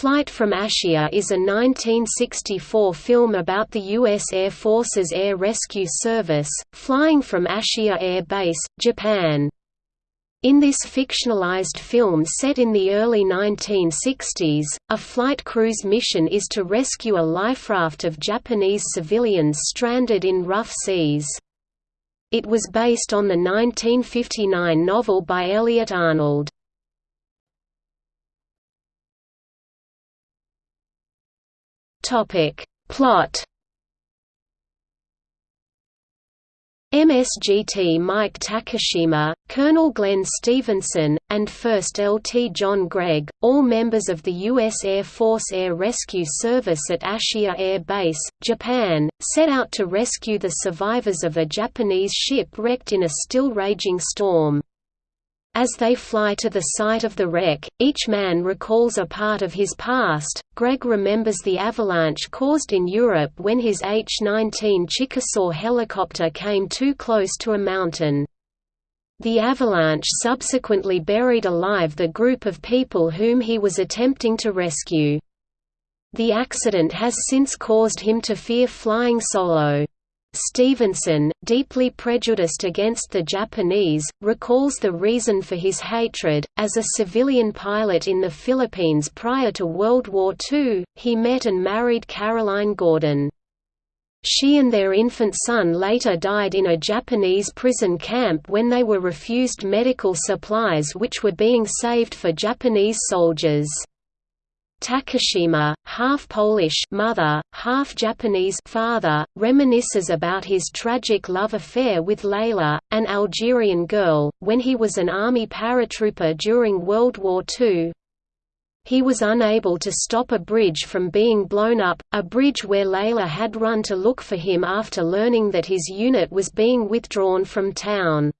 Flight from Ashiya is a 1964 film about the U.S. Air Force's Air Rescue Service, flying from Ashiya Air Base, Japan. In this fictionalized film set in the early 1960s, a flight crews mission is to rescue a life raft of Japanese civilians stranded in rough seas. It was based on the 1959 novel by Elliott Arnold. Topic. Plot MSGT Mike Takashima, Colonel Glenn Stevenson, and 1st LT John Gregg, all members of the U.S. Air Force Air Rescue Service at Ashiya Air Base, Japan, set out to rescue the survivors of a Japanese ship wrecked in a still raging storm. As they fly to the site of the wreck, each man recalls a part of his past. Gregg remembers the avalanche caused in Europe when his H-19 Chickasaw helicopter came too close to a mountain. The avalanche subsequently buried alive the group of people whom he was attempting to rescue. The accident has since caused him to fear flying solo. Stevenson, deeply prejudiced against the Japanese, recalls the reason for his hatred. As a civilian pilot in the Philippines prior to World War II, he met and married Caroline Gordon. She and their infant son later died in a Japanese prison camp when they were refused medical supplies which were being saved for Japanese soldiers. Takashima, half Polish mother, half Japanese father, reminisces about his tragic love affair with Layla, an Algerian girl, when he was an army paratrooper during World War II. He was unable to stop a bridge from being blown up, a bridge where Layla had run to look for him after learning that his unit was being withdrawn from town.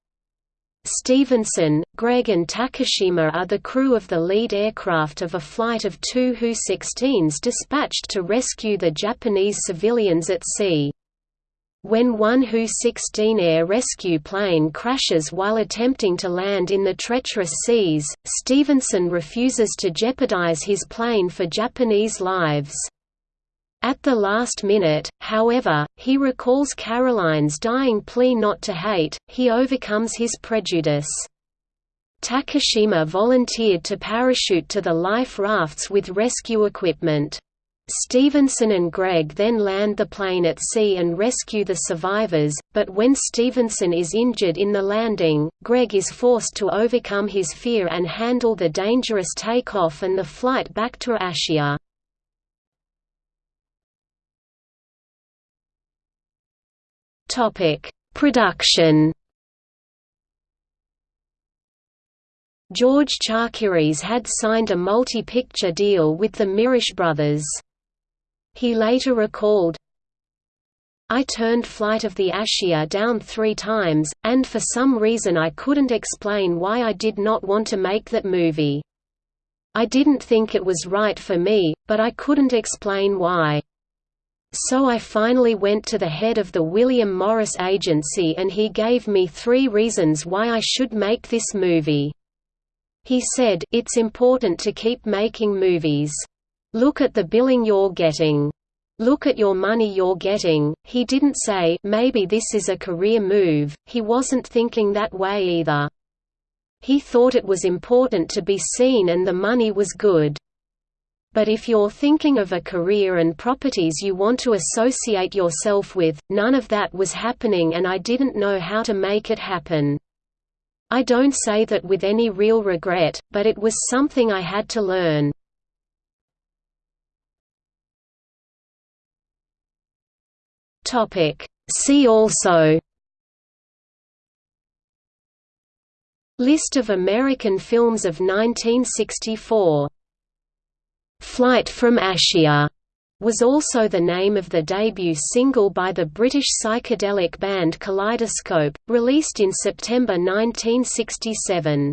Stevenson, Gregg and Takashima are the crew of the lead aircraft of a flight of two Hu-16s dispatched to rescue the Japanese civilians at sea. When one Hu-16 air rescue plane crashes while attempting to land in the treacherous seas, Stevenson refuses to jeopardize his plane for Japanese lives. At the last minute, however, he recalls Caroline's dying plea not to hate, he overcomes his prejudice. Takashima volunteered to parachute to the life rafts with rescue equipment. Stevenson and Gregg then land the plane at sea and rescue the survivors, but when Stevenson is injured in the landing, Gregg is forced to overcome his fear and handle the dangerous takeoff and the flight back to Ashiya. Topic: Production. George Chakiris had signed a multi-picture deal with the Mirisch brothers. He later recalled, I turned Flight of the Ashiya down three times, and for some reason I couldn't explain why I did not want to make that movie. I didn't think it was right for me, but I couldn't explain why. So I finally went to the head of the William Morris Agency and he gave me three reasons why I should make this movie. He said, it's important to keep making movies. Look at the billing you're getting. Look at your money you're getting. He didn't say, maybe this is a career move, he wasn't thinking that way either. He thought it was important to be seen and the money was good. But if you're thinking of a career and properties you want to associate yourself with, none of that was happening and I didn't know how to make it happen. I don't say that with any real regret, but it was something I had to learn. See also List of American films of 1964 Flight from Ashiya was also the name of the debut single by the British psychedelic band Kaleidoscope, released in September 1967.